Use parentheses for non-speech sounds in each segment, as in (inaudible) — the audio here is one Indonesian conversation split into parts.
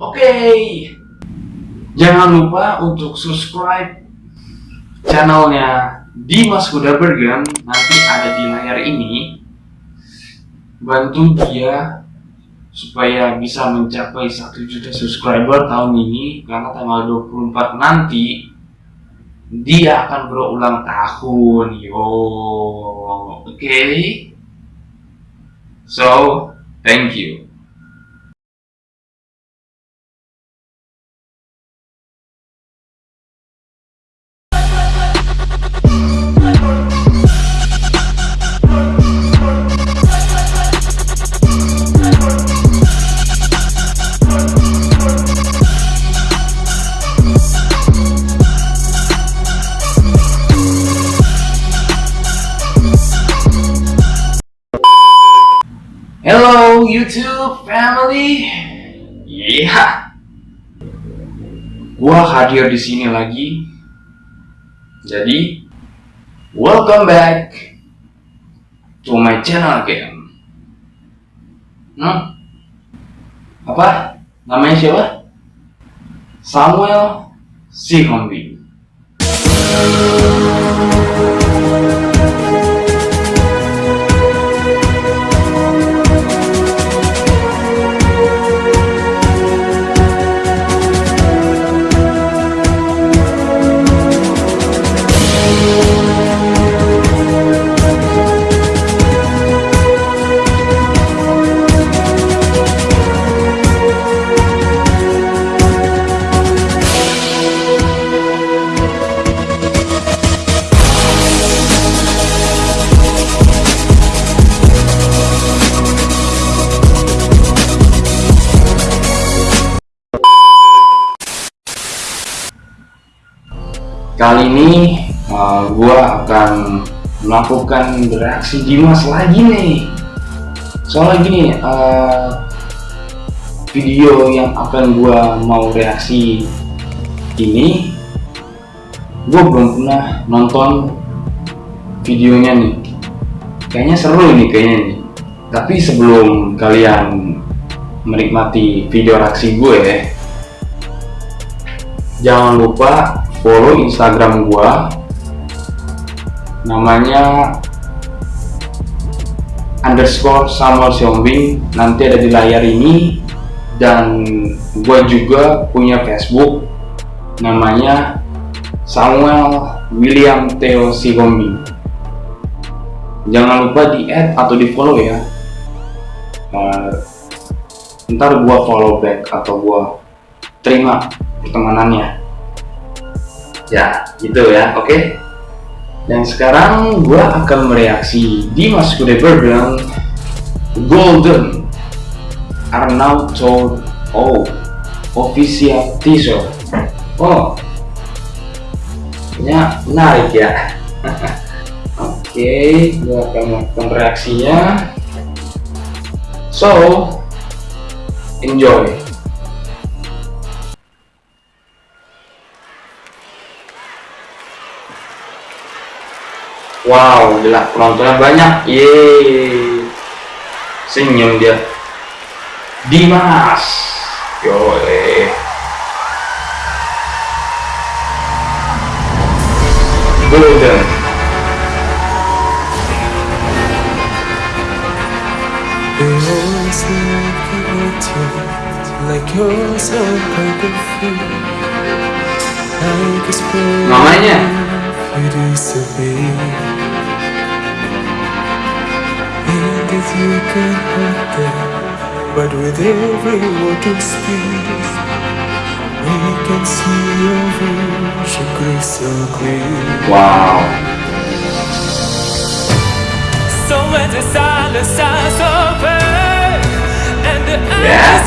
Oke, jangan lupa untuk subscribe channelnya Dimas Kuda Bergen. Nanti ada di layar ini. Bantu dia supaya bisa mencapai 1 juta subscriber tahun ini karena tanggal 24 nanti dia akan berulang tahun yo oke okay? so thank you YouTube family. Iya. Yeah. Gua hadir di sini lagi. Jadi, welcome back to my channel again. Hmm? Apa? Namanya siapa? Samuel Sihombi. Kali ini uh, gua akan melakukan reaksi Dimas lagi nih. Soalnya gini uh, video yang akan gua mau reaksi ini gua belum pernah nonton videonya nih. Kayaknya seru ini kayaknya nih. Tapi sebelum kalian menikmati video reaksi gue ya jangan lupa follow instagram gua. Namanya underscore Samuel Siombing. Nanti ada di layar ini. Dan gua juga punya facebook. Namanya Samuel William Theo Sigombing. Jangan lupa di add atau di follow ya. Uh, ntar gua follow back atau gua terima pertemanannya ya gitu ya oke. Okay? dan sekarang gua akan mereaksi Dimas Kudaibergen Golden Arnaud told oh official teaser oh ya menarik ya. (laughs) Oke okay, gua akan melakukan reaksinya. So enjoy Wow, gila penontonnya banyak. Yeay. Senyum dia. Dimas. Yo, eh. Golden. Namanya you can hurt them But with every word you speak We can see your vision crystal clear Wow So when the silence starts open And the yeah. eyes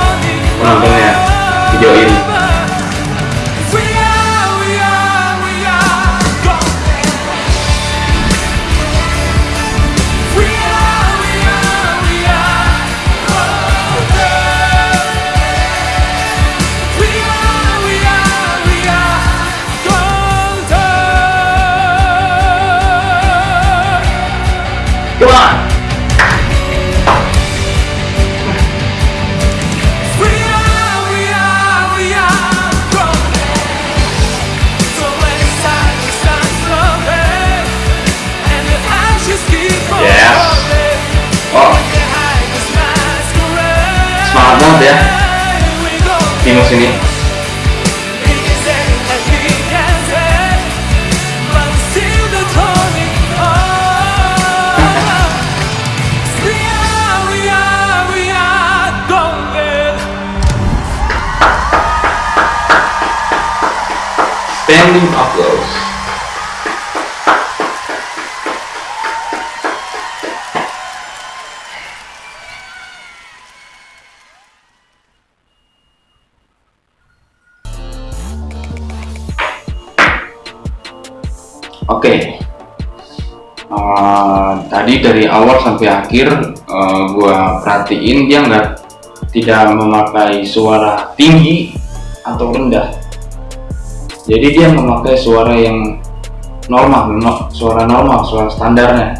penontonnya video ini. Banget ya. Timus ini. Oke, Eh, tadi dari awal sampai akhir eh, gua perhatiin dia nggak tidak memakai suara tinggi atau rendah. Jadi dia memakai suara yang normal no- suara normal suara standarnya.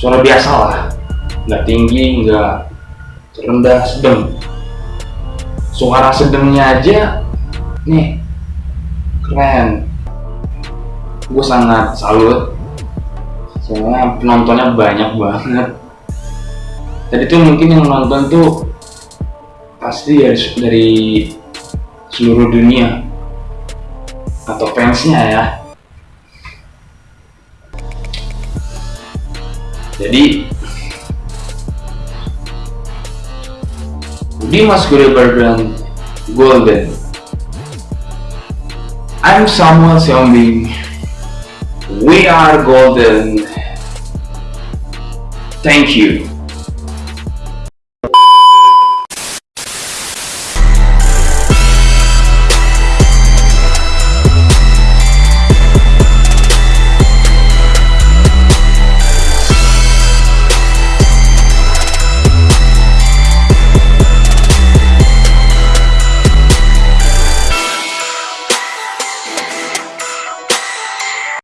Suara biasa lah nggak tinggi nggak rendah sedang. Suara sedangnya aja nih keren gue sangat salut. Soalnya penontonnya banyak banget. Tadi tuh mungkin yang nonton tuh pasti dari, dari seluruh dunia. Atau fansnya ya. Jadi Dimas Guribardhan Golden. I'm Samuel Siombing We are golden. Thank you